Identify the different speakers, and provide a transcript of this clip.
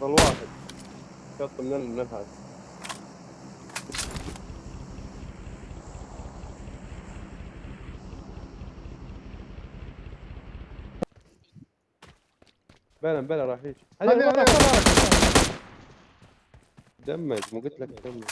Speaker 1: وصل واحد شط من ال- من هذا بلا بلا راح يجي. دمج مو قلت لك دمج.